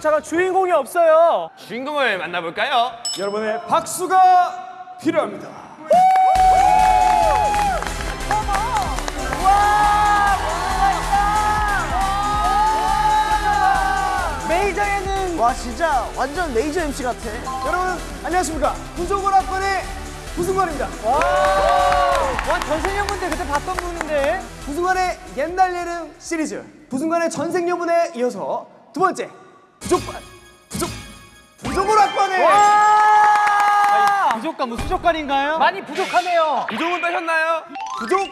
자동차가 주인공이 없어요. 주인공을 만나볼까요? 여러분의 박수가 필요합니다. 메이저 예능. 와 진짜 완전 메이저 MC 같아. 여러분 안녕하십니까? 부조고락관의 부승관입니다. 와 전생연분들 그때 봤던 분인데. 부승관의 옛날 예능 시리즈 부승관의 전생여분에 이어서 두 번째 부족관 부족 부조고락관의 부족관 뭐 수족관인가요? 많이 부족하네요. 부종은 빼셨나요? 부족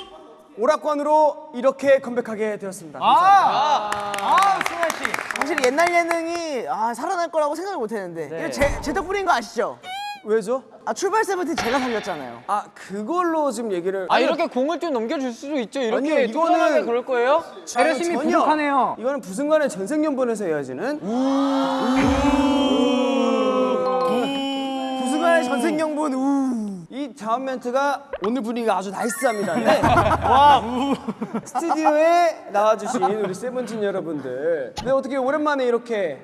오락관으로 이렇게 컴백하게 되었습니다. 아, 아, 승환 씨. 사실 옛날 예능이 아, 살아날 거라고 생각을 못 했는데 이거 제, 제 덕분인 거 아시죠? 왜죠? 아 출발 세븐틴 제가 살렸잖아요. 아 그걸로 지금 얘기를 아 이렇게 공을 좀 넘겨줄 수도 있죠. 이렇게 아니요, 이거는- 그럴 거예요? 배려심이. 부족하네요. 이거는 부승관의 전생연분에서 이어지는 부승관의 전생연분 우. 이 다음 멘트가 오늘 분위기가 아주 나이스합니다. 네. 와, 스튜디오에 나와주신 우리 세븐틴 여러분들. 네, 어떻게 오랜만에 이렇게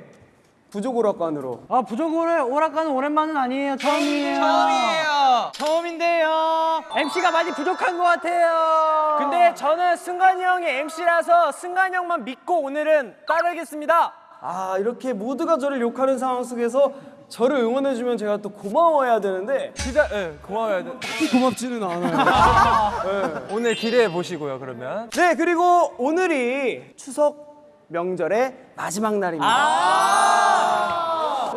부족 오락관으로 아 부족을 오락가는 오랜만은 아니에요. 처음이에요. 처음이에요. 처음인데요. MC가 많이 부족한 것 같아요. 근데 저는 승관이 형이 MC라서 승관이 형만 믿고 오늘은 따르겠습니다. 아 이렇게 모두가 저를 욕하는 상황 속에서 저를 응원해주면 제가 또 고마워해야 되는데 진짜 예, 고마워요. 딱히 고맙지는 않아요. 오늘 기대해 보시고요. 그러면 네 그리고 오늘이 추석 명절의 마지막 날입니다.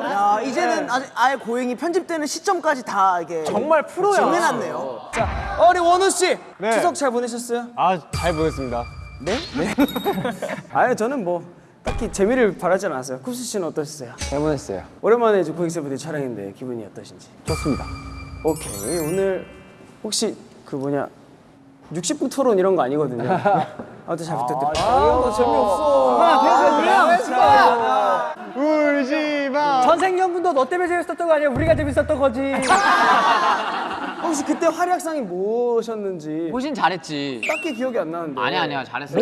야 이제는 아주 아예 고행이 편집되는 시점까지 다 이게 정말 프로야. 정해놨네요. 자, 어리 원우 씨 추석 잘 보내셨어요? 아 잘 보겠습니다. 네? 네. 아유 저는 뭐 딱히 재미를 바라지 않았어요. 쿠스 씨는 어떠셨어요? 잘 보냈어요. 오랜만에 이제 고객세분들 촬영인데 기분이 어떠신지? 좋습니다. 오케이 오늘 혹시 그 뭐냐 60분 토론 이런 거 아니거든요. 아무튼 잘 부탁드립니다. 아나 재미없어. 울지 마. 전생연분도 너 때문에 재밌었던 거 아니야? 우리가 재밌었던 거지. 혹시 그때 활약상이 뭐셨는지 호신 잘했지. 딱히 기억이 안 나는데. 아니야 아니야 잘했어.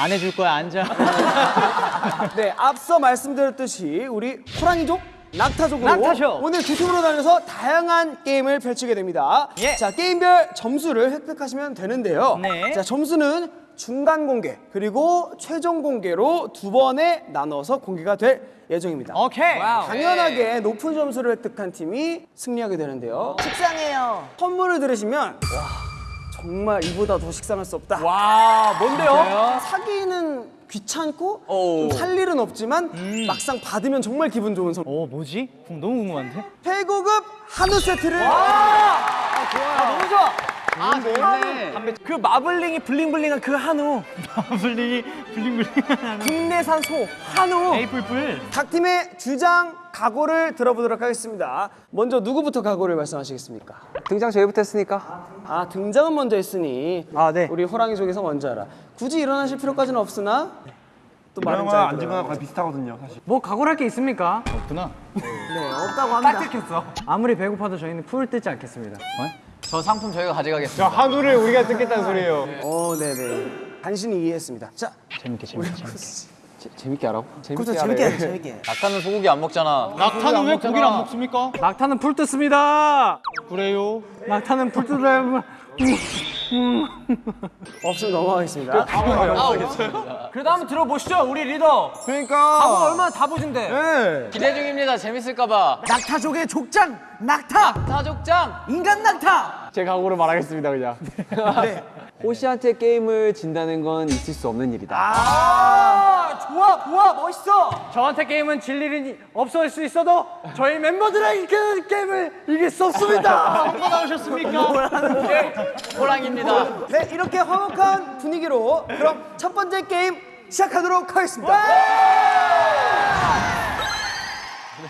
안 해줄 거야 앉아. 네, 앞서 말씀드렸듯이 우리 호랑이족 낙타족으로 낙타족. 오늘 두 팀으로 나눠서 다양한 게임을 펼치게 됩니다. 예. 자, 게임별 점수를 획득하시면 되는데요. 네. 자, 점수는 중간 공개 그리고 최종 공개로 두 번에 나눠서 공개가 될 예정입니다. 오케이. 당연하게 높은 점수를 획득한 팀이 승리하게 되는데요. 식상해요. 선물을 들으시면 와, 정말 이보다 더 식상할 수 없다. 와 뭔데요? 사기는 귀찮고 오. 좀살 일은 없지만 막상 받으면 정말 기분 좋은 선물. 어 뭐지? 그럼 너무 궁금한데? 최고급 한우 세트를 너무 좋아. 아 좋네. 그 마블링이 블링블링한 그 한우. 마블링이 블링블링한 한우. 국내산 소 한우. 에이플플. 각 팀의 주장 각오를 들어보도록 하겠습니다. 먼저 누구부터 각오를 말씀하시겠습니까? 등장 저희부터 했으니까. 아 등장은 먼저 했으니 아, 네. 우리 호랑이 쪽에서 먼저 하라. 굳이 일어나실 필요까지는 없으나 또잘 앉거나 들어요. 거의 비슷하거든요, 사실. 뭐 각오할 게 있습니까? 네 없다고 합니다. 아무리 배고파도 저희는 풀 뜯지 않겠습니다. 저 상품 저희가 가져가겠습니다. 한우를 우리가 뜯겠다는 소리예요. 어, 네네. 간신히 이해했습니다. 자, 재밌게 재밌게 재밌게. 재밌게 하라고? 그것도 재밌게 하자 재밌게. 낙타는 소고기 안 먹잖아. 낙타는 왜 고기를 안 먹습니까? 낙타는 풀 뜯습니다. 그래요? 낙타는 풀 뜯어야 없으면 넘어가겠습니다. 그래도 한번 들어보시죠 우리 리더 그러니까. 각오 얼마나 다부진데 네. 기대 중입니다. 재밌을까봐. 낙타족의 족장 낙타 타족장. 인간 낙타. 제 각오를 말하겠습니다 그냥 호시한테 게임을 진다는 건 있을 수 없는 일이다 아 좋아 좋아 멋있어 저한테 게임은 질 일이 없을 수 있어도 저희 멤버들에게 그 게임을 이길 수 없습니다 한번 나오셨습니까? 호랑입니다. 네, 이렇게 화목한 분위기로 그럼 첫 번째 게임 시작하도록 하겠습니다.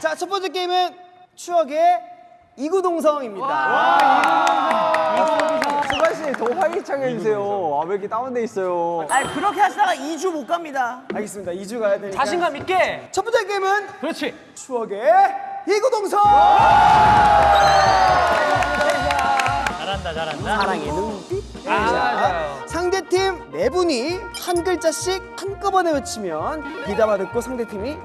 자, 첫 번째 게임은 추억의 이구동성입니다. 수관 씨더 활기차게 해주세요 아, 왜 이렇게 다운돼 있어요 아 그렇게 하시다가 2주 못 갑니다. 알겠습니다. 2주 가야 되니까. 자신감 있게 첫 번째 게임은 그렇지 추억의 이구동성. 잘한다 잘한다 사랑의 눈빛. 자, 상대팀 네 분이 한 글자씩 한꺼번에 외치면 비담아 듣고 상대팀이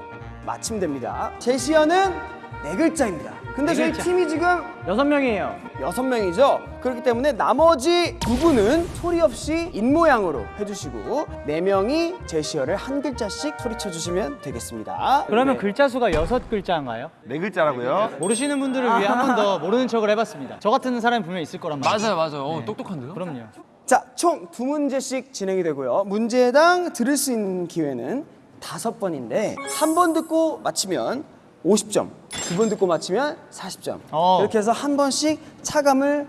맞히면 됩니다. 제시어는 네 글자입니다. 근데 저희 팀이 지금 여섯 명이에요. 여섯 명이죠. 그렇기 때문에 나머지 두 분은 소리 없이 입 모양으로 해주시고 네 명이 제시어를 한 글자씩 소리쳐 주시면 되겠습니다. 그러면 글자 수가 여섯 글자인가요? 네 글자라고요? 모르시는 분들을 위해 한 번 더 모르는 척을 해봤습니다. 저 같은 사람이 분명 히 있을 거란 말이에요. 맞아요, 맞아요. 어, 똑똑한데요? 그럼요. 자, 총 두 문제씩 진행이 되고요. 문제당 들을 수 있는 기회는 다섯 번인데 한 번 듣고 맞히면 50점, 두 번 듣고 맞히면 40점. 어. 이렇게 해서 한 번씩 차감을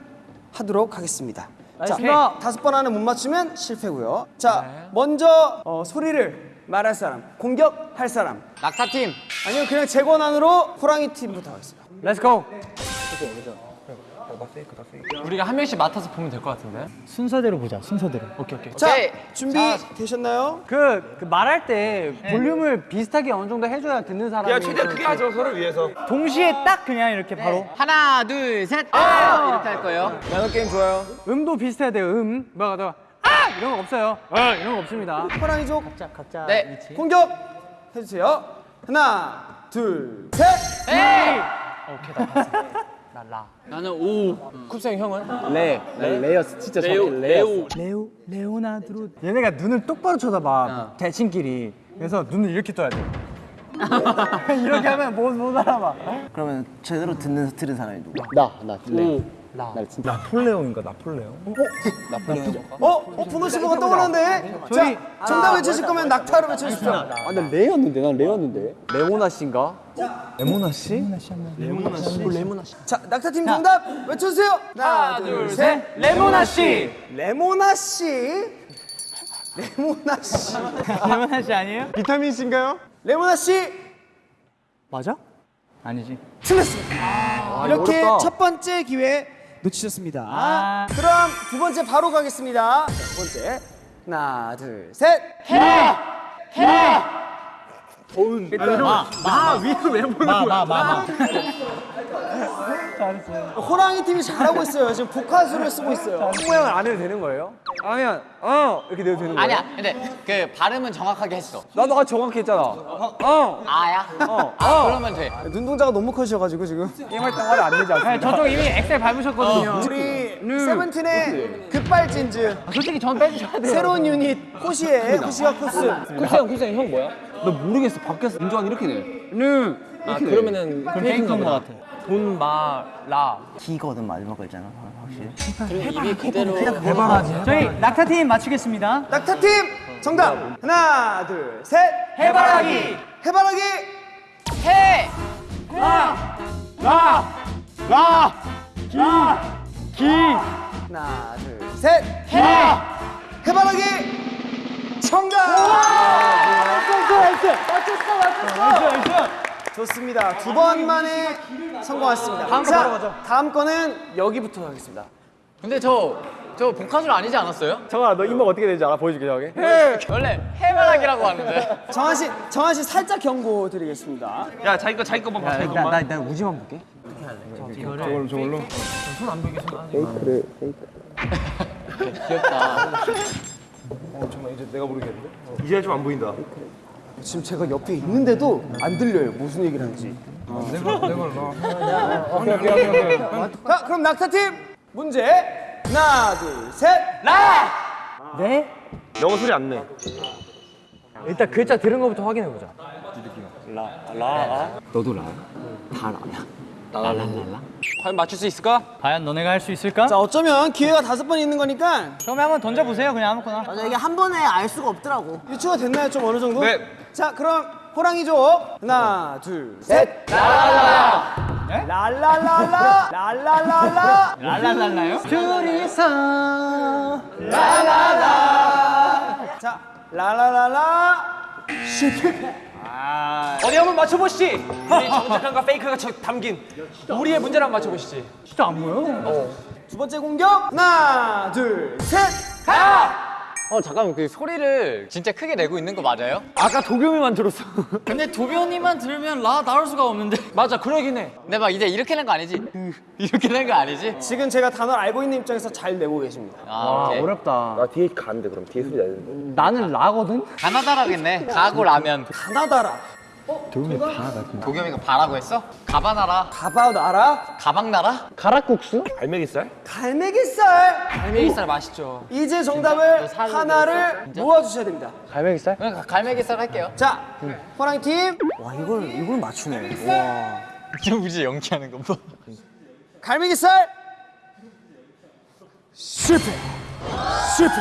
하도록 하겠습니다. 자, 알겠습니다. 다섯 번 안에 못 맞추면 실패고요. 자, 먼저 어, 소리를 말할 사람, 공격할 사람. 낙타팀. 아니면 그냥 제 권한으로 호랑이 팀부터 하겠습니다. Let's go. 우리가 한 명씩 맡아서 보면 될 것 같은데. 순서대로 보자. 순서대로. 오케이 오케이. 자, 오케이. 준비 자, 되셨나요? 그, 그 말할 때 볼륨을 비슷하게 어느 정도 해줘야 듣는 사람이 야 최대한 크게 하죠 서로 위해서. 동시에 딱 그냥 이렇게 바로 하나, 둘, 셋. 아! 이렇게 할 거예요. 나노 게임 좋아요. 음도 비슷해야 돼요. 음. 뭐가 더 아! 이런 거 없어요. 아! 이런 거 없습니다. 호랑이족 각자 각자 네. 위치. 공격 해주세요. 하나, 둘, 셋. 에이! 나는 오. 쿱생 형은? 레. 레 레이어스 진짜 레오 레오. 레오. 레오나드로 얘네가 눈을 똑바로 쳐다봐 대칭끼리. 그래서 눈을 이렇게 떠야 돼. 이렇게 하면 못, 못 알아봐. 그러면 제대로 듣는 들은 사람이 누구? 나 나. 레. 나폴레옹인가 나폴레옹? 어? 어? 분노신호가 떠오르는데? 자, 정답 외치실 거면 낙타로 외쳐주십시오. 아 나 레였는데 난 레였는데. 레모나 씨인가? 레모나 씨? 자, 낙타팀 정답 외쳐주세요. 하나, 둘, 셋. 레모나 씨 레모나 씨. 레모나 씨. 레모나 씨 아니에요? 비타민 C인가요? 레모나 씨. 맞아? 아니지 틀렸습니다. 이렇게 어렵다. 첫 번째 기회 놓치셨습니다. 아. 그럼 두 번째 바로 가겠습니다. 두 번째. 하나, 둘, 셋. 마마마마 호랑이 팀이 잘하고 있어요. 지금 복화술을 쓰고 있어요. 모양을 안 해도 되는 거예요? 아니면 어 이렇게 내도 되는 거예요? 아니야. 근데 그 발음은 정확하게 했어. 나도 아까 정확히 했잖아. 어. 아야? 아, 그러면 돼. 눈동자가 너무 커지셔가지고 지금. 게임할 때 화를 안 내지 않습니까? 네, 저쪽 이미 엑셀 밟으셨거든요 우리 세븐틴의 급발진즈 솔직히 전 빼주셔야 돼요 새로운 유닛 호시의 호시와 코스. 쿱생 쿱생 형 뭐야? 나 모르겠어. 밖에서 인조한 이렇게 돼. 응. 아 그러면은 페이크인 것 같아 돈, 마, 라. 기거든 마지막 글자는 확실히. 입이 그대로. 저희 낙타팀 맞추겠습니다 낙타팀 정답. 하나, 둘, 셋. 해바라기 해바라기. 해! 하나, 둘, 셋. 해. 해바라기. 정답. 좋습니다. 두 번 만에 성공하셨습니다. 다음 자, 바로 가죠. 다음 거는 여기부터 하겠습니다. 근데 저, 저 복화술 아니지 않았어요? 정아 너 이목 어떻게 되는지 알아? 보여줄게 저기. 원래 해바라기라고 하는데. 정한 씨, 정한 씨 살짝 경고 드리겠습니다. 야 자기 거 자기 것만 봐 자기 것만. 나 우지만 볼게. 귀엽다. 이제 좀 안 보인다. 지금 제가 옆에 있는데도 안 들려요. 무슨 얘기를 하는지. 자, 그럼 낙타팀 문제 하나, 둘, 셋. 네? 영어 소리 안 내. 일단 글자 들은 거부터 확인해 보자 너도 라. 다 라야. 라라라라. 과연 맞출 수 있을까? 과연 너네가 할 수 있을까? 자, 어쩌면 기회가 다섯 번 있는 거니까 처음에 한번 던져보세요 그냥 아무거나 맞아 이게 한 번에 알 수가 없더라고. 유추가 됐나요? 좀 어느 정도? 네. 자, 그럼 호랑이족 하나, 둘, 셋. 라라라라. 라라라라. 라라라라. 랄랄랄라요? 둘이서 자, 라라라 라. 어디 한번 맞춰보시지. 우리 정직함과 페이크가 저- 담긴 우리의 문제를 한번 맞춰보시지. 진짜 안 보여 두 번째 공격 하나, 둘, 셋. 어, 잠깐만. 그 소리를 진짜 크게 내고 있는 거 맞아요? 아까 도겸이만 들었어. 근데 도변이만 들으면 라 나올 수가 없는데. 맞아 그러긴 해. 근데 막 이제 이렇게 낸 거 아니지? 이렇게 낸 거 아니지? 지금 제가 단어를 알고 있는 입장에서 잘 내고 계십니다. 아, 오케이. 어렵다 나 뒤에 가는데 그럼 뒤에 소리 나야 되는데. 나는 라거든? 가나다라겠네. 가고 라면. 가나다라. 도겸이가 바라고 했어? 가바나라 가봐 나라 가방나라? 가락국수? 갈매기살? 갈매기살. 갈매기살 맛있죠. 이제 정답을 하나를 모아주셔야 됩니다. 갈매기살? 그냥 갈매기살 할게요 자, 호랑이 팀와 이걸 이걸 맞추네. 와. 우지 연기하는 거 봐. 갈매기살 실패. 실패.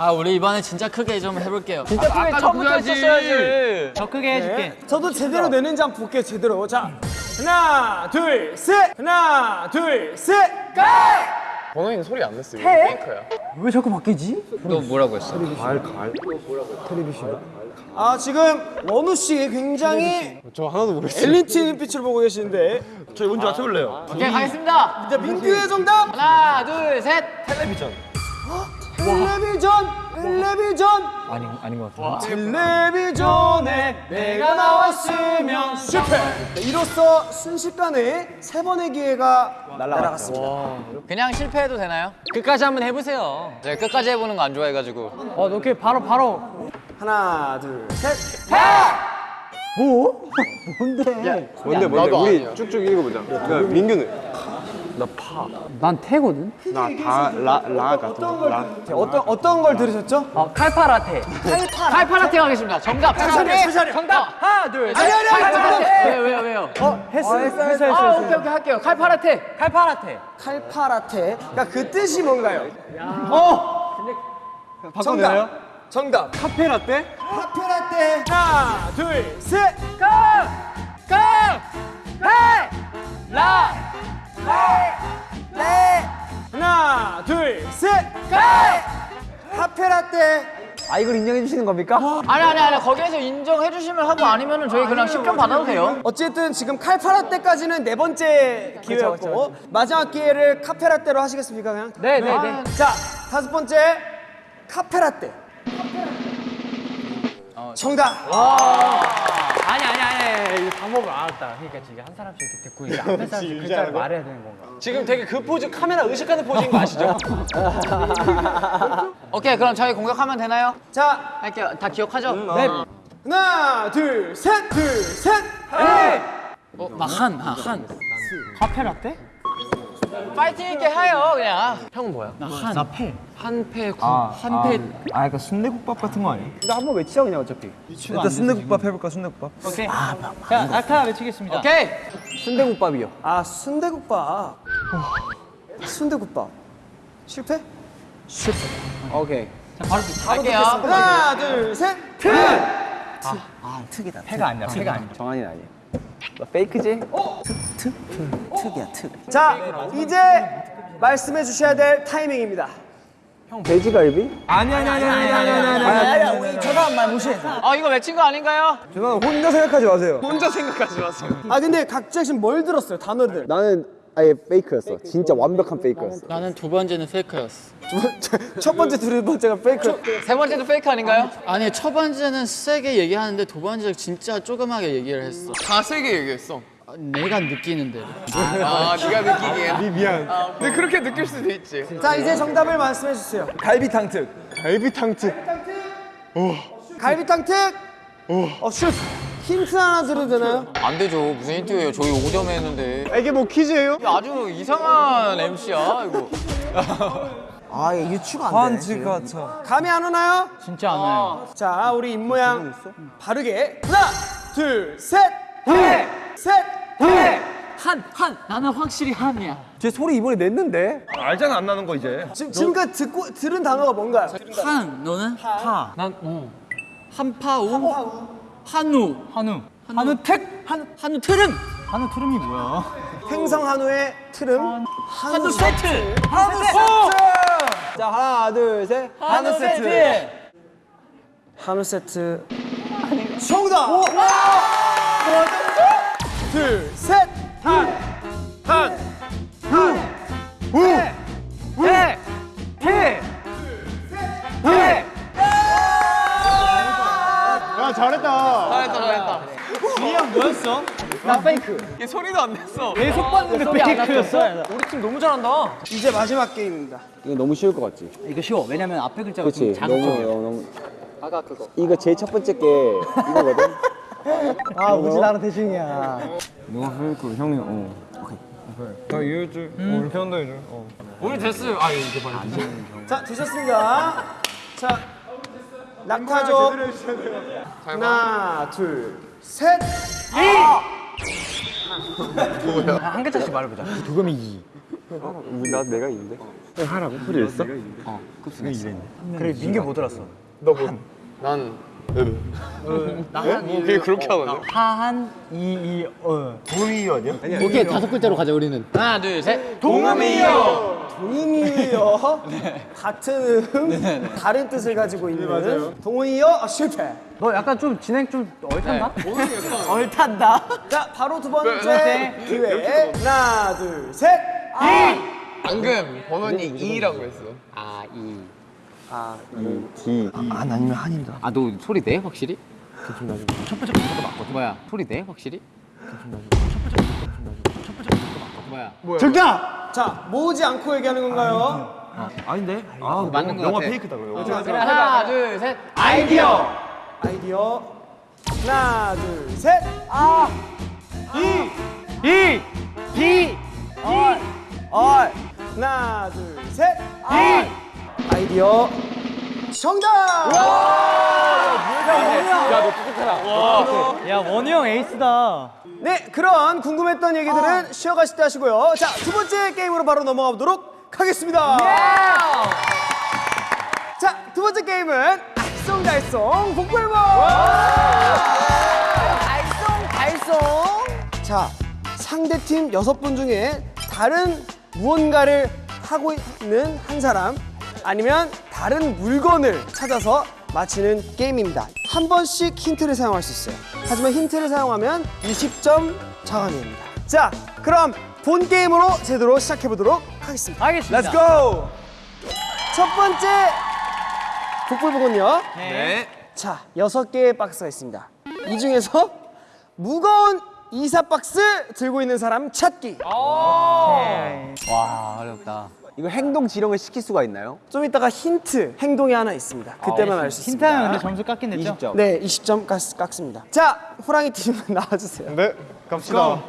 아 우리 이번에 진짜 크게 좀 해볼게요. 진짜 크게 처음부터 했었어야지 더 크게 해줄게. 네. 저도 제대로 내는지 한번 볼게요. 제대로. 자, 하나, 둘, 셋. 하나, 둘, 셋. 번호이는 소리 안 냈어요 페이커야 왜 자꾸 바뀌지? 너 뭐라고 했어? 아 지금 원우 씨 굉장히 저 하나도 모르겠어요. 엘리트 눈빛을 보고 계시는데 저희 뭔지 맞춰볼래요? 오케이 가겠습니다 자 민규의 정답 하나 둘셋 텔레비전 텔레비전 아니 아닌 것 같아. 텔레비전에 내가 나왔으면 실패. 네, 이로써 순식간에 세 번의 기회가 날아갔습니다. 그냥 실패해도 되나요? 끝까지 한번 해보세요. 제가 끝까지 해보는 거 안 좋아해가지고. 어, 너 이렇게 바로 바로. 하나 둘셋. 뭔데? 뭔데? 나도 우리. 쭉쭉 읽어보자. 그러니까 민규는 난 태거든. 나 다 라 라 같은 거. 라. 어떤 어떤 걸 들으셨죠? 어, 칼파라테. 칼파라테 가겠습니다 정답 천천히 천천히 정답. 하나, 둘, 셋. 아니 아니 아니 잠깐만 왜요 왜요 왜요 어, 했어, 했어, 했어, 아 했어. 오케이 오케이 할게요 칼파라테 칼파라테. 칼파라테 그러니까 그 뜻이 뭔가요? 바꿔내요? 정답 카페라떼? 카페라떼 하나 둘 셋 하나 둘셋. 카페라떼. 아 이걸 인정해 주시는 겁니까? 아니 아니 아니. 거기에서 인정해 주시면 하고 아니면은 저희 그냥 10점 받아도 돼요. 어쨌든 지금 칼파라떼까지는 네 번째 기회였고 마지막 기회를 카페라떼로 하시겠습니까 그냥? 네, 네, 네. 자 다섯 번째 카페라떼 정답 아니, 아니, 아니. 이 방법을 알았다. 그러니까 지금 한 사람씩 이렇게 듣고 이제 앞에 사람씩 글자를 말해야 되는 건가? 지금 되게 그 포즈 카메라 의식하는 포즈인 거 아시죠? 오케이 그럼 저희 공격하면 되나요? 자 할게요 다 기억하죠? 네. 하나 둘셋둘셋 어, 나 한, 아, 한. 카페 라떼? 파이팅 있게 해요 그냥 형은 뭐야? 나 한. 나 패. 한패 구. 한패. 아, 그러니까 순대국밥 같은 거 아니야? 나 한번 외치자 그냥 어차피. 일단 순대국밥 해볼까, 순대국밥? 오케이. 자, 낙타 외치겠습니다. 오케이 순대국밥이요. 아 순대국밥 순대국밥 실패? 오케이. 할게요 하나 둘셋 아 특이다. 패가 아니야, 패가 아니야. 정한이는 아니야. 나 페이크지? 특이야 특. 자 이제 말씀해 주셔야 될 타이밍입니다 돼지갈비? 아니, 아니, 아니, 아니, 아니, 아니, 아니. 아니 아니 우리 저 사람 말 무시해. 아 이거 외친 거 아닌가요? 저는 혼자 생각하지 마세요. 혼자 생각하지 마세요. 아 근데 각자 지금 뭘 들었어요 단어들 나는 아예 페이크였어. 진짜 완벽한 페이크였어. 나는 두 번째는 페이크였어. 첫 번째 두 번째가 페이크 세 번째도 페이크 아닌가요? 아니 첫 번째는 세게 얘기하는데 두 번째는 진짜 조그맣게 얘기를 했어. 다 세게 얘기했어 아, 내가 느끼는 대로. 아 네가 느끼기에 네 미안. 근데 그렇게 느낄 수도 있지 자 이제 정답을 말씀해 주세요 갈비탕 특. 갈비탕 특. 갈비탕 특 어, 슛 힌트 하나 드려도 되나요? 안 되죠 무슨 힌트예요 저희 5점에 했는데 이게 뭐 퀴즈예요? 아주 이상한 MC야 이거 아 이게 유추가 안 돼. 지금. 같아. 감이 안 오나요? 진짜 안 와요. 자 우리 입모양 바르게 하나 둘셋셋셋 한, 한. 나는 확실히 한이야. 제 소리 이번에 냈는데. 알잖아 안 나는 거 이제. 지금 지금까지 듣고 들은 단어가 뭔가요? 한, 너는? 파. 난, 어. 한파우. 한우. 한우. 한우 택. 한, 한우 트름. 한우 트름이 뭐야? 횡성 한우의 트름 한우 세트. 한우 세트 자 하나 둘 셋. 한우 세트 한우 세트 정답 둘셋 야 잘했다. 잘했다 잘했다 나 페이크. 얘 소리도 안 냈어 내 속봤는데 페이크였어. 우리 팀 너무 잘한다. 이제 마지막 게임입니다 이거 너무 쉬울 것 같지? 이거 쉬워. 왜냐면 앞에 글자가 그렇지. 좀 너무 자극적이야. 너무 너무. 아까 그거. 이거 제일 첫 번째 게 이거거든. 아 우지 나랑 대중이야. 누가 페이크 형이 어. 오케이 나 이해해줄 어 이렇게 한다 해줘 어. 우리 됐어요. 아 이제 빨리. 자 되셨습니다. 자 낙타족. 하나 둘 셋. 한 글자씩 말해보자. 나 내가 있는데. 그래 민규 못 들었어. 난 그게 그렇게 하거든. 하한 이이 어. 오케이 다섯 글자로 가자 우리는. 하나 둘 셋. 동음이요. 같은 음 다른 뜻을 가지고 있는 동음이요 아, 실패. 너 약간 좀 진행 좀 얼탄다? 얼탄다. 자 바로 두 번째 기회 하나 둘 셋. 방금 번원이 2라고 했어. 아 이. D 안 아니면 한입니다 아너 소리 내 확실히? 첫 번째 부터 맞거든. 뭐야? 소리 내 확실히? 첫 번째 부터 뭐야? 정답. 자 모으지 않고 얘기하는 건가요? 아닌데? 아 맞는 거 영화 같아. 페이크다 그거 그래 하나 둘 셋. 아이디어. 아이디어. 하나 둘 셋. 아. 이. 이. 비. 얼. 얼. 하나 둘 셋. 이. 아이디어. 정답. 야 원우 형 에이스다. 네, 그런 궁금했던 얘기들은 쉬어가실 때 하시고요. 자, 두 번째 게임으로 바로 넘어가 보도록 하겠습니다. 자, 두 번째 게임은 알쏭달쏭 복불복. 달성 달성. 자, 상대 팀 여섯 분 중에 다른 무언가를 하고 있는 한 사람 아니면 다른 물건을 찾아서 맞히는 게임입니다. 한 번씩 힌트를 사용할 수 있어요. 하지만 힌트를 사용하면 20점 자관입니다. 자, 그럼 본 게임으로 제대로 시작해 보도록 하겠습니다. 알겠습니다. Let's go. 첫 번째 북불복은요. 네. 자, 여섯 개의 박스가 있습니다. 이 중에서 무거운 이사 박스 들고 있는 사람 찾기. 와 어렵다. 이거 행동 지령을 시킬 수가 있나요? 좀 이따가 힌트 행동이 하나 있습니다. 그때만 알수 있습니다. 힌트하면 근데 점수 깎긴 됐죠? 20점. 네, 20점 깎, 깎습니다. 자, 호랑이 팀 나와주세요. 네 갑시다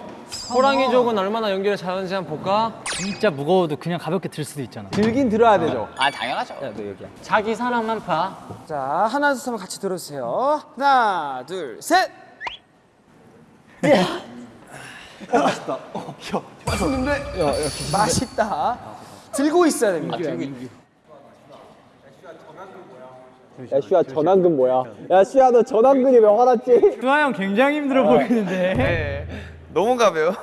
호랑이 족은 얼마나 연기를 잘하는지 한번 볼까? 진짜 무거워도 그냥 가볍게 들 수도 있잖아. 들긴 들어야 되죠. 아 당연하죠. 자기 사랑만 봐. 자, 하나, 둘, 셋 하면 같이 들어주세요. 하나, 둘, 셋. 맛있다. 어, 야, 맛있는데? 맛있다. 들고 있어야 됩니다. 야 슈야 전환근 뭐야? 야 슈야 너 전환근이 왜 화났지? 수아 형 굉장히 힘들어 보이는데. 너무 가벼워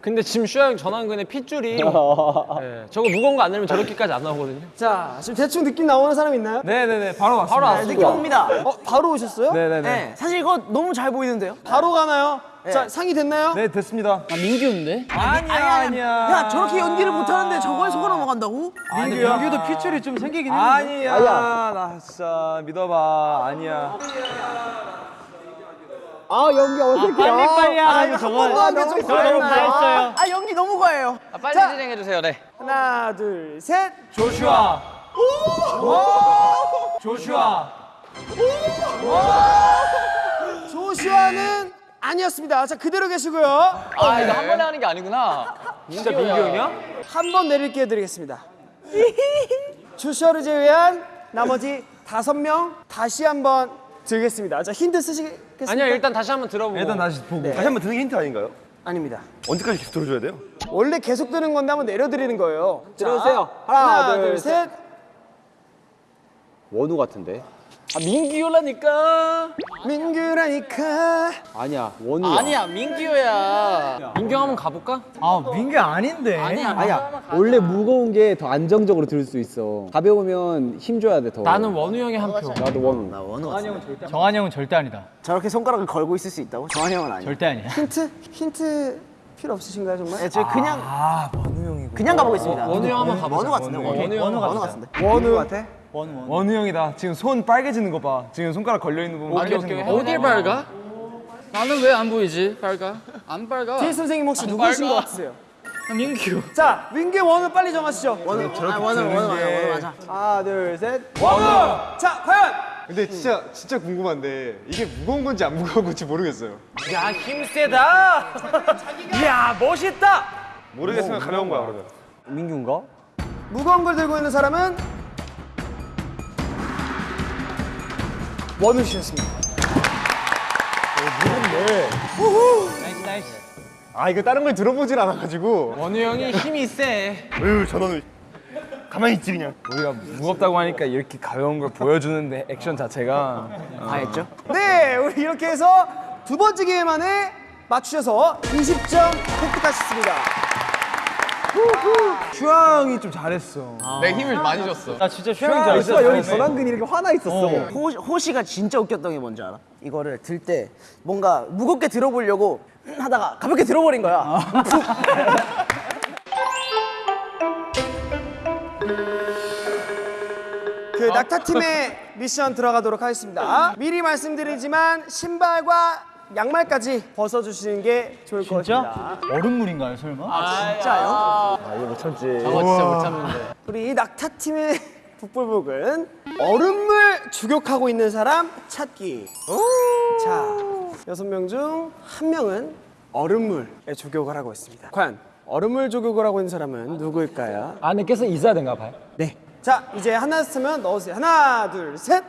근데 지금 슈아 형 전환근의 핏줄이 네, 저거 무거운 거 안 내면 저렇게까지 안 나오거든요. 자, 지금 대충 느낌 나오는 사람 있나요? 네네네 바로 왔습니다 바로 왔어. 느낌 옵니다. 어, 바로 오셨어요? 네네네 네. 사실 이거 너무 잘 보이는데요. 바로 가나요? 자, 상이 됐나요? 네 됐습니다 아 민규인데? 아니야 아니야 야 저렇게 연기를 못하는데 저거에 속아 넘어간다고? 근데 민규도 핏줄이 좀 생기긴 했는데. 아니야 나 진짜 믿어봐 아니야 아 연기 어색해. 빨리 빨리 아, 하라고 한 저거. 번도 안 돼서 저거 너무 다 했어요. 아 연기 너무 과해요. 아, 빨리 자. 진행해 주세요. 네. 하나, 둘, 셋. 조슈아. 조슈아. 조슈아는 아니었습니다. 자, 그대로 계시고요. 아 이거 한 번에 하는 게 아니구나. 진짜 민규 형이야? 한 번 내릴 기회 드리겠습니다. 조슈아를 제외한 나머지 다섯 명 다시 한번 들겠습니다. 자, 힌트 쓰시 겠습니까? 아니야 일단 다시 한번 들어보고. 일단 다시 보고 다시 한번 듣는 게 힌트 아닌가요? 아닙니다. 언제까지 계속 들어줘야 돼요? 원래 계속 드는 건데 한번 내려드리는 거예요. 자, 들어주세요. 하나, 하나, 둘, 둘, 셋. 원우 같은데? 아 민규라니까. 민규라니까. 아니야 원우야. 아니야 민규야. 민규 한번 가볼까? 아 민규 아닌데. 아니야. 아니야 원래 무거운 게 더 안정적으로 들수 있어. 가벼우면 힘 줘야 돼 더. 나는 원우 형이 한 표. 나도 원우. 정한 형은 절대 아니다. 저렇게 손가락을 걸고 있을 수 있다고? 정한이 형은 아니야. 절대 아니야. 힌트? 힌트 필요 없으신가요, 정말? 네, 저 그냥 아 원우 형이고 그냥 가보겠습니다. 원우 형 한번 가보자. 원우 같은데 원우. 원우 형 원우. 같은데. 원우 같아? 원우 형이다 지금 손 빨개지는 거 봐 지금 손가락 걸려있는 부분 빨개지는. 거 어딜 밝아? 나는 왜 안 보이지? 밝아? 안 밝아. 뒤에 선생님 혹시 누구신 빨가. 것 같으세요? 아, 민규. 자, 민규 원우 빨리 정하시죠. 원우. 아 원우 원우 맞아 원우 맞아. 하나, 둘, 셋. 원우! 자, 과연 근데 진짜 진짜 궁금한데 이게 무거운 건지 안 무거운 건지 모르겠어요. 야 힘세다. 이야 멋있다. 모르겠으면 가벼운 거야 그러면. 민규인가? 무거운 걸 들고 있는 사람은 원우 씨였습니다. 아 이거 다른 걸 들어보질 않아가지고. 원우 형이 힘이 세. 으 저는 가만히 있지 그냥. 우리가 무겁다고 하니까 이렇게 가벼운 걸 보여주는데 액션 자체가 당했죠? 네, 우리 이렇게 해서 두 번째 게임 안에 맞추셔서 20점 획득하셨습니다. 슈아형이 좀 잘했어. 내 힘을 많이 줬어. 나 진짜 슈양이 잘했어. 여기 전완근이 이렇게 화나 있었어. 호, 호시가 진짜 웃겼던 게 뭔지 알아? 이거를 들 때 뭔가 무겁게 들어보려고 하다가 가볍게 들어버린 거야. 그 낙타팀의 미션 들어가도록 하겠습니다. 미리 말씀드리지만 신발과 양말까지 벗어주시는 게 좋을 것 같습니다. 얼음물인가요 설마? 진짜요? 저거 진짜 못 참는데. 우리 이 낙타팀의 북불복은 얼음물 주격하고 있는 사람 찾기. 자, 여섯 명 중 한 명은 얼음물에 조격을 하고 있습니다. 과연 얼음물 조격을 하고 있는 사람은 누구일까요? 안에 껴서 있어야 되나 봐요. 네. 자, 이제 하나 쓰면 넣으세요. 하나, 둘, 셋.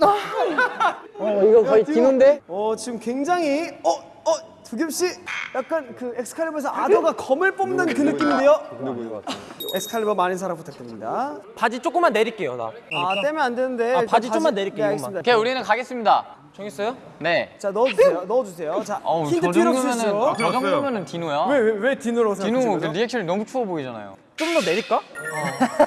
어 이거 거의 디노인데? 어, 지금 굉장히 어, 어, 도겸 씨 약간 그 엑스칼리버에서 아더가 검을 뽑는 그 느낌인데요. 엑스칼리버 많은 사랑 부탁드립니다. 바지 조금만 내릴게요 나. 아, 떼면 안 되는데. 아, 바지 좀만 내릴게요, 네, 이것만. 알겠습니다. 오케이, 우리는 가겠습니다. 정했어요? 네. 자, 넣어주세요. 넣어주세요. 자, 어우, 힌트 정도면은 없으시죠? 저 정도면은 디노야. 왜, 왜, 왜 디노로 디노 그? 리액션이 너무 추워 보이잖아요. 좀 더 내릴까?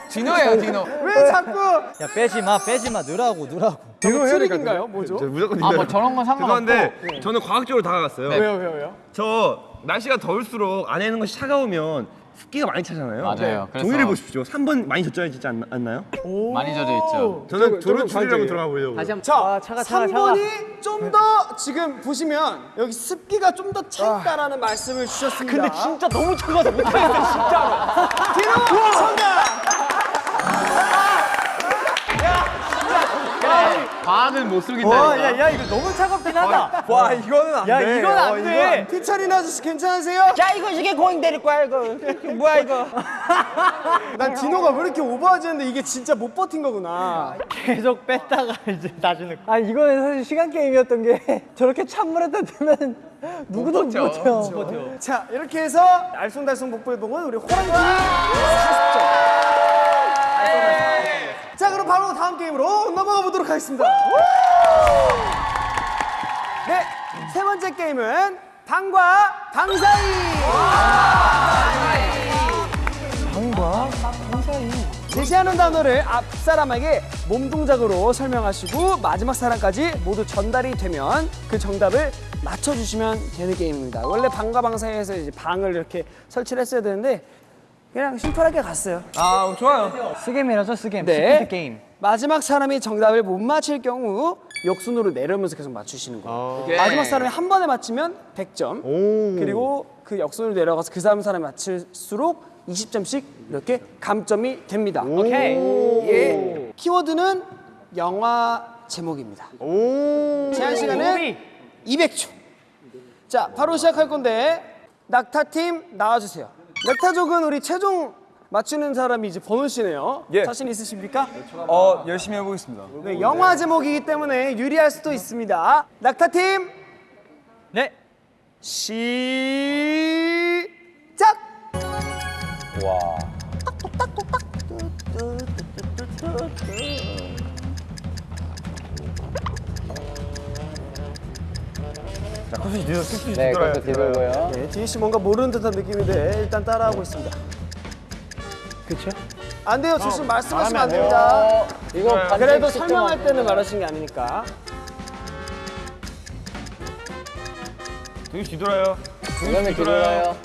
디노예요, 디노. 왜 자꾸 야 빼지 마 빼지 마 넣으라고 넣으라고. 디노 트릭인가요? 뭐죠? 무조건 아, 뭐 저런 건 상관없고. 죄송한데 저는 과학적으로 다가갔어요. 왜요, 왜요, 왜요? 저 날씨가 더울수록 안에 있는 것이 차가우면 습기가 많이 차잖아요. 맞아요. 그래서- 종이를 보십시오. 3번 많이 젖어있지 않, 않나요? 많이 젖어 있죠. 저는 추리를 한번 들어가 보려고. 다시 한번 자, 아, 차가, 차가, 3번이 좀 더 지금 보시면 여기 습기가 좀 더 차 있다라는 말씀을 주셨습니다. 근데 진짜 너무 차가워서 못하겠어요, 진짜로. 디노 정답! 과학을 못 와, 숨긴다. 야, 야, 이거 너무 차갑긴 하다. 와, 이거는 안 야, 이건 안 돼. 피차린 아저씨 괜찮으세요? 야, 이거 이게 고잉 내릴 거야, 이거. 뭐야, 이거. 난 디노가 왜 이렇게 오버하지 했는데 이게 진짜 못 버틴 거구나. 계속 뺐다가 이제 나중에. 아니, 이거는 사실 시간 게임이었던 게 저렇게 찬물에다 두면 누구도 못 버텨. 자, 이렇게 해서 알쏭달쏭 복불복은 우리 호랑이팀이 40점. 자, 그럼 바로 다음 게임으로 넘어가 보도록 하겠습니다. 네, 세 번째 게임은 방과 방사이. 방과 방사이. 제시하는 단어를 앞 사람에게 몸 동작으로 설명하시고 마지막 사람까지 모두 전달이 되면 그 정답을 맞춰주시면 되는 게임입니다. 원래 방과 방사이에서 이제 방을 이렇게 설치를 했어야 되는데 그냥 심플하게 갔어요. 아, 좋아요. 스겜이라서 스겜. 네. 게임. 마지막 사람이 정답을 못 맞힐 경우 역순으로 내려오면서 계속 맞추시는 거예요. 마지막 사람이 한 번에 맞히면 100점. 그리고 그 역순으로 내려가서 그 다음 사람이 맞힐수록 20점씩 이렇게 감점이 됩니다. 오케이. 예. 키워드는 영화 제목입니다. 제한 시간은 200초. 자, 바로 시작할 건데 낙타팀 나와주세요. 낙타족은 우리 최종 맞추는 사람이 이제 번호 씨네요. 예. 자신 있으십니까? 어 열심히 해보겠습니다. 네, 영화 제목이기 때문에 유리할 수도 있습니다. 낙타팀 네. 시작! 네, 그것도 뒤돌고요. 네, 디희 씨 뭔가 모르는 듯한 느낌인데 일단 따라하고 있습니다. 그렇죠? 안 돼요, 지금 말씀하시면 안 됩니다. 이거 반칙 그래도 설명할 때는 말하신 게 아니니까. 되게 뒤돌아요. 이거는 뒤돌아요.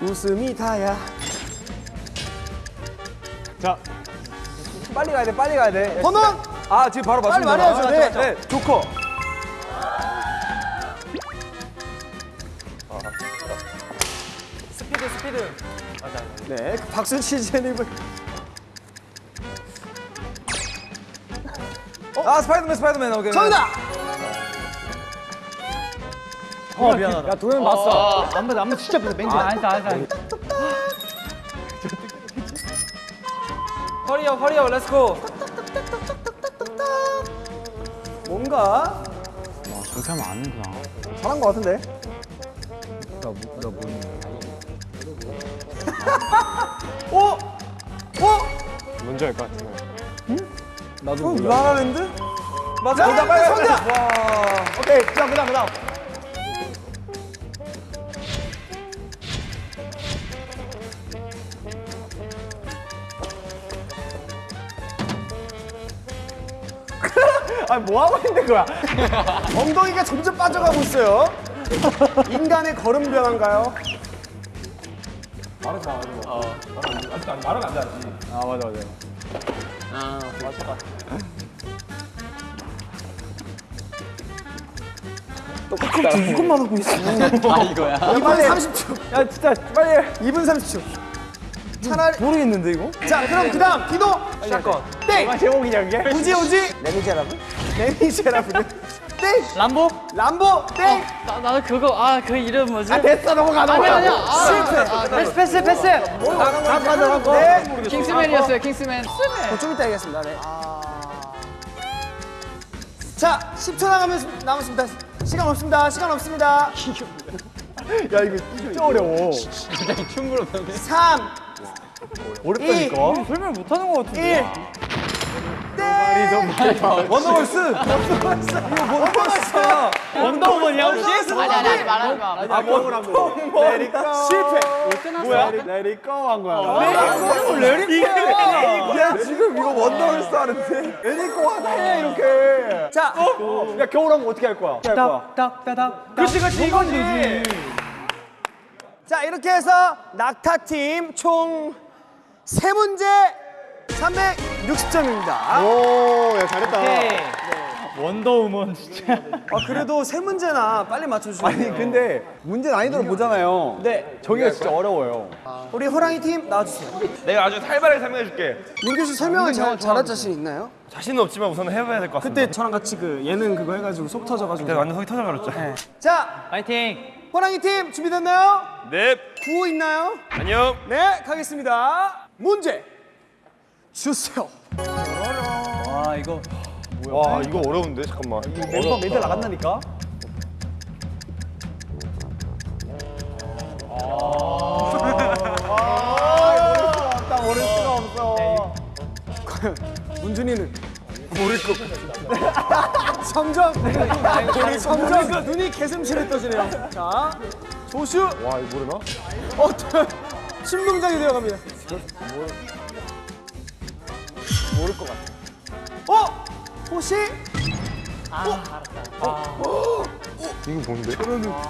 웃음이 다야. 빨리 가야 돼, 빨리 가야 돼. 번호 아 지금 바로 빨리 맞습니다. 말해야죠. 네. 네, 조커. 네, 그 박수 치즈님을 아 스파이더맨 스파이더맨 오케이. 정답. 어 미안하다. 야 도현 봤어. 안 봤어 안 봤어 진짜 봤어 맹지. 아 알았어 알았어. Hurry up hurry up let's go. 뭔가 저렇게 하면 안 되구나. 잘한 거 같은데. 오, 오, 뭔지 알 것 같은 거. 나도 몰라. 라라랜드? 맞아. 정답 빨리 정답. 오케이 그다음 그다음 그다음. 아니 뭐 하고 있는 거야? 엉덩이가 점점 빠져가고 있어요. 인간의 걸음 변화인가요? 아 맞아 맞아. 이것만 하고 있어. 아 이거야 2분 30초. 야 진짜 빨리. 2분 30초. 차라리 모르겠는데 이거? 자 그럼 그다음 디노 Shotgun. 땡. 아 제목이냐 이게? 우지 우지 레미제라블? 레미제라블 땡. 람보? 람보 땡. 나 나는 그거 아 그 이름 뭐지? 아 됐어 넘어가 넘어가. 아니야 아니야. 아, 패스 패스 패스. 다 가져가고. 네. 킹스맨이었어요 킹스맨. 어, 좀 이따 얘기하겠습니다. 네. 자 10초 남으면 남았습니다. 시간 없습니다. 시간 없습니다. 야 이거 진짜 어려워. 굉장히 춤으로 배우네 3, 어렵다니까. 설명 못하는 것 같은데. 1. 땡. 원더걸스. 원더우먼이야 혹시? 아니 아니 아니 말하는 거아 뭐라고? 레리꺼 실패. 뭐야? 레리꺼 한 거야. 레리꺼. 야 지금 이거 원더걸스 하는데 레리꺼 하네 이렇게. 자, 야 겨울왕국 어떻게 할 거야? 어떻게 할 거야? 딱딱딱. 그렇지 그렇지 이거지. 자 이렇게 해서 낙타 팀 총 세 문제 360점입니다. 오, 야 잘했다. 원더우먼 진짜. 아 그래도 세 문제나 빨리 맞춰주시네요. 아니 근데 문제 난이도를 보잖아요. 네, 저기가 진짜 어려워요. 우리 호랑이 팀 나와주세요. 내가 아주 살벌하게 설명해줄게. 민규 씨 설명을 잘, 잘할 자신 있나요? 자신은 없지만 우선 해봐야 될 것 같습니다. 그때 저랑 같이 그 예능 그거 해가지고 속 터져가지고. 그때 완전 속이 터져버렸죠. 자, 파이팅. 호랑이 팀 준비됐나요? 네. 구호 있나요? 안녕. 네, 가겠습니다. 문제 주세요. 아 이거. 와 이거 어려운데 잠깐만. 멤버 멘트 나간다니까. 딱 모를 수가 없어. 문준이는 모를 것 같아. 점점 우리 점점 눈이 개슴츠레 떠지네요. 자, 조슈. 와 이거 모르나? 어, 신동작이 되어갑니다. 모를 것 같아. 어, 호시. 이거 뭔데?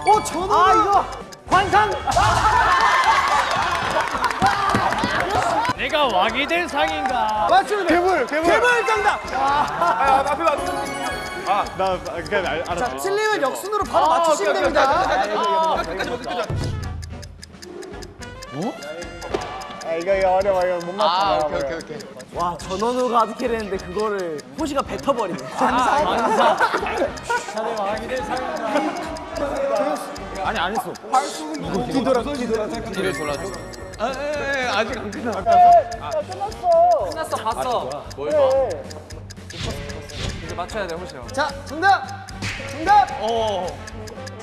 어, 전원. 아 이거 관상. 내가 왕이 될 상인가. 맞습니다. 괴물 괴물. 개발 정답. 아 앞에 봐. 아나 그냥 알, 알았어. 자, 틀리면 역순으로 바로 맞추시면 됩니다. 아 이거 이거 어려워 이거 못 맞춰. 아 오케이 오케이 오케이 와 전원우가 하드캐리 했는데 그거를 호시가 뱉어버리네. 아니 안 했어. 뒤돌아, 뒤돌아. 뒤를 돌아줘 끝났어 봤어. 뭘 봐? 이제 맞춰야 돼 호시 형. 자, 정답. 정답.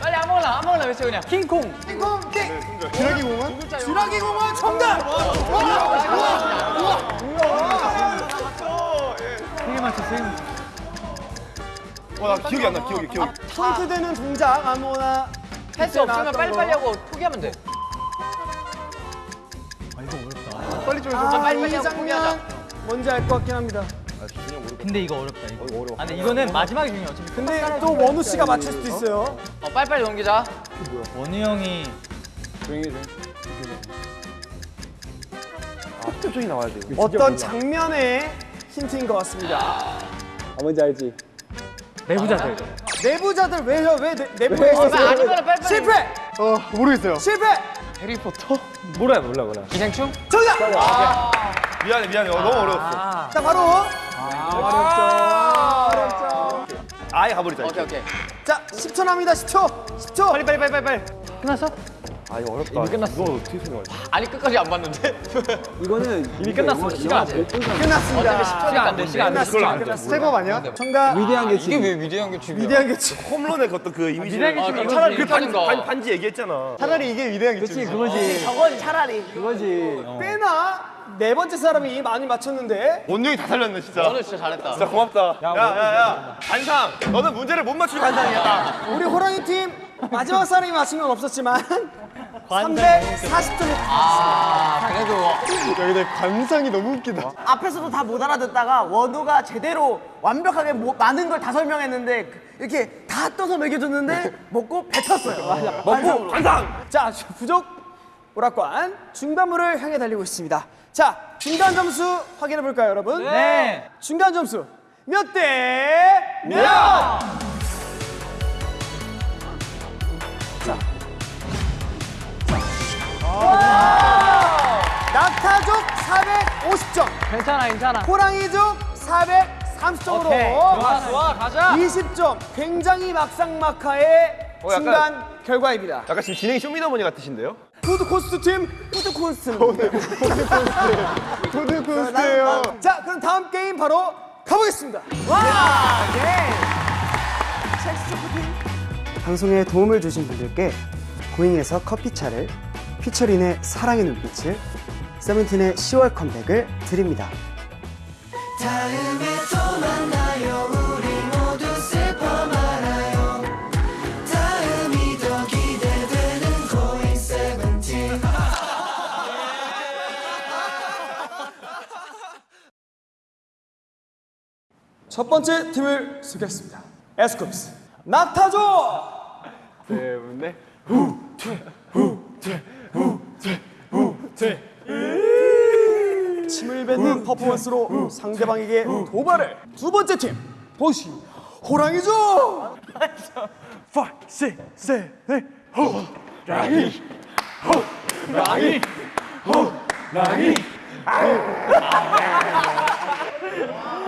빨리 아무거나 아무거나 외쳐 그냥. 킹콩. 띵콩 띵. 기러기 공원? 주라기 공원 정답. 와나 기억이 안 나. 기억이 기억. 포인트 되는 동작 아무거나. 패스 없으면 나왔던 빨리빨리 거. 하고 포기하면 돼. 빨리 좀 해줘. 아, 빨리 이 빨리 하고 장면 뭔지 알 것 같긴 합니다. 아. 근데 이거 어렵다 이거. 어려워. 아, 근데 이거는 마지막에 중요해. 어차피 근데 또 원우 씨가 맞출 수도 있어요. 어, 빨리빨리 넘기자. 원우 형이 표정이 나와야 돼. 어떤 장면의 힌트인 것 같습니다. 아, 뭔지 알지? 내부자들. 내부자들 왜요? 왜 내, 내부에 어, 있었어요? 아니면 빨리빨리. 실패! 어 모르겠어요. 실패! 몰라요 몰라 몰라. 기생충? 정답! 미안해 미안해. 어, 너무 어려웠어. 자 바로 아예 가버리자. 오케이, 오케이. 자 10초 남니다 10초 10초 빨리 빨리 빨리 빨리 빨리 아 이거 어렵다. 이미 끝났어. 너 어떻게 생각해? 아니, 끝까지 안 봤는데. 이거는 이미 끝났어. 시간. 끝났습니다 시간 안 돼, 시간 안 돼. 그걸로 안 돼. 스텝업 아니야? 정답 위대한 게 이게 왜 위대한 게 중요해? 위대한 개치 홈런의 어떤 그 이미지. 아, 그럼 차라리 그 위대한 반, 거. 반, 반지 얘기했잖아. 차라리 이게 위대한 개치 그렇지 그거지 저건 차라리 그거지 꽤나 네 번째 사람이 많이 맞췄는데 원영이 다 살렸네 진짜. 오늘 진짜 잘했다. 진짜 고맙다. 야야야 반상. 너는 문제를 못 맞추니 반상이야. 우리 호랑이 팀 마지막 사람이 맞춘 건 없었지만 340점이 아, 그래도 관상이 너무 웃기다. 앞에서도 다 못 알아듣다가 원우가 제대로 완벽하게 뭐- 많은 걸 다 설명했는데 그- 이렇게 다 떠서 먹여줬는데 먹고 뱉었어요 먹고 반상! 자 부족 오락관 중단부를 향해 달리고 있습니다 자 중간 점수 확인해 볼까요 여러분? 네. 중간 점수 몇 대 몇? 와! 낙타족 450점 괜찮아, 괜찮아. 호랑이족 430점으로 좋아, 좋아, 가자. 20점 굉장히 막상막하의 어, 약간- 중간 결과입니다 약간 지금 진행이 쇼미더머니 같으신데요? 푸드 코스트 팀. 푸드 코스트. 푸드 코스트예요. 자 그럼 다음 게임 바로 가보겠습니다. 방송에 도움을 주신 분들께 고잉에서 커피차를 피처린의 사랑의 눈빛을 세븐틴의 10월 컴백을 드립니다 첫 번째 팀을 소개하겠습니다. 에스쿱스. 낙타족 때문에 침을 뱉는 퍼포먼스로 상대방에게 도발을. 두 번째 팀. 보시. 호랑이죠!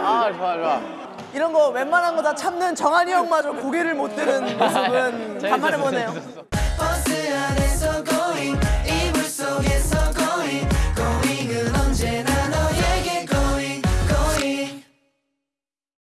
아, 좋아, 좋아. 이런 거 웬만한 거 다 참는 정한이 형마저 고개를 못 드는 모습은 간만에 보네요